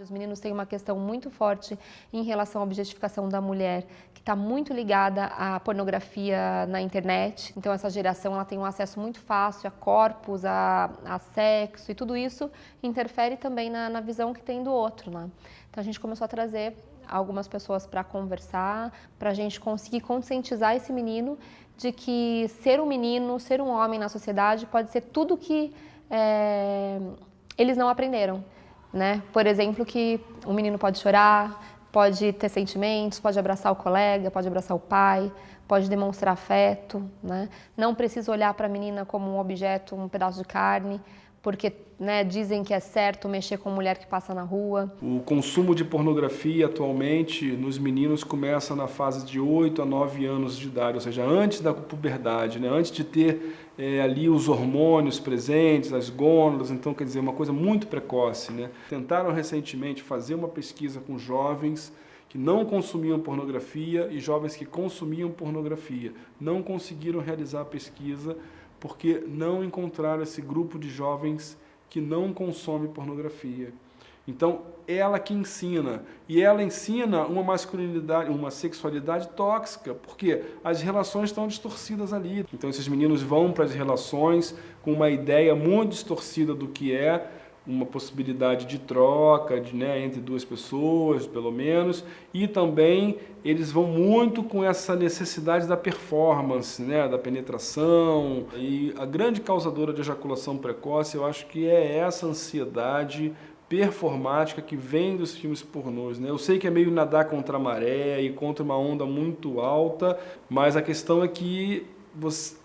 Os meninos têm uma questão muito forte em relação à objetificação da mulher, que está muito ligada à pornografia na internet. Então essa geração ela tem um acesso muito fácil a corpos, a, a sexo e tudo isso interfere também na, na visão que tem do outro. Né? Então a gente começou a trazer algumas pessoas para conversar, para a gente conseguir conscientizar esse menino de que ser um menino, ser um homem na sociedade pode ser tudo que é, eles não aprenderam né? Por exemplo, que um menino pode chorar, pode ter sentimentos, pode abraçar o colega, pode abraçar o pai, pode demonstrar afeto, né? Não precisa olhar para a menina como um objeto, um pedaço de carne, porque né, dizem que é certo mexer com mulher que passa na rua. O consumo de pornografia atualmente nos meninos começa na fase de 8 a 9 anos de idade, ou seja, antes da puberdade, né, antes de ter é, ali os hormônios presentes, as gônadas, então quer dizer, uma coisa muito precoce. Né. Tentaram recentemente fazer uma pesquisa com jovens que não consumiam pornografia e jovens que consumiam pornografia. Não conseguiram realizar a pesquisa porque não encontraram esse grupo de jovens que não consome pornografia. Então, ela que ensina, e ela ensina uma masculinidade, uma sexualidade tóxica, porque as relações estão distorcidas ali. Então, esses meninos vão para as relações com uma ideia muito distorcida do que é uma possibilidade de troca de, né, entre duas pessoas, pelo menos, e também eles vão muito com essa necessidade da performance, né, da penetração, e a grande causadora de ejaculação precoce, eu acho que é essa ansiedade performática que vem dos filmes pornôs. Né? Eu sei que é meio nadar contra a maré e contra uma onda muito alta, mas a questão é que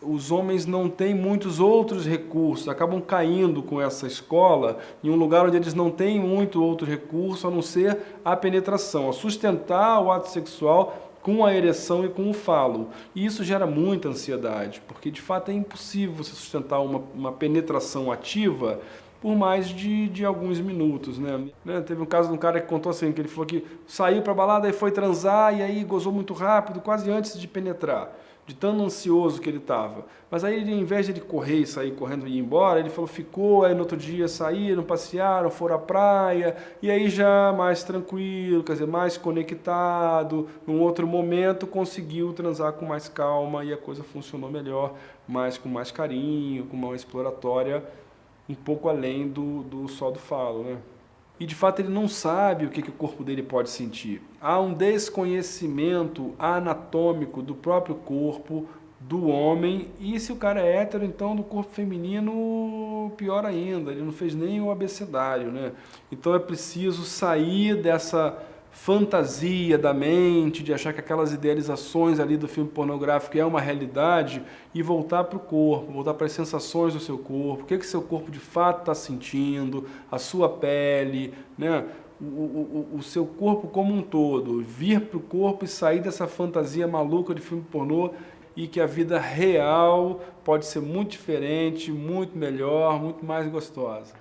os homens não têm muitos outros recursos, acabam caindo com essa escola em um lugar onde eles não têm muito outro recurso a não ser a penetração, a sustentar o ato sexual com a ereção e com o falo. E isso gera muita ansiedade, porque de fato é impossível você sustentar uma, uma penetração ativa por mais de, de alguns minutos, né? né? Teve um caso de um cara que contou assim, que ele falou que saiu para balada e foi transar e aí gozou muito rápido, quase antes de penetrar de tão ansioso que ele estava. Mas aí, em vez de ele correr e sair correndo e ir embora, ele falou, ficou, aí no outro dia saíram, passearam, foram à praia, e aí já mais tranquilo, quer dizer, mais conectado, num outro momento conseguiu transar com mais calma e a coisa funcionou melhor, mais com mais carinho, com uma exploratória um pouco além do, do só do falo, né? E de fato ele não sabe o que, que o corpo dele pode sentir. Há um desconhecimento anatômico do próprio corpo do homem e se o cara é hétero, então do corpo feminino, pior ainda, ele não fez nem o abecedário. Né? Então é preciso sair dessa fantasia da mente, de achar que aquelas idealizações ali do filme pornográfico é uma realidade e voltar para o corpo, voltar para as sensações do seu corpo, o que, que seu corpo de fato está sentindo, a sua pele, né? O, o, o, seu corpo como um todo, vir para o corpo e sair dessa fantasia maluca de filme pornô e que a vida real pode ser muito diferente, muito melhor, muito mais gostosa.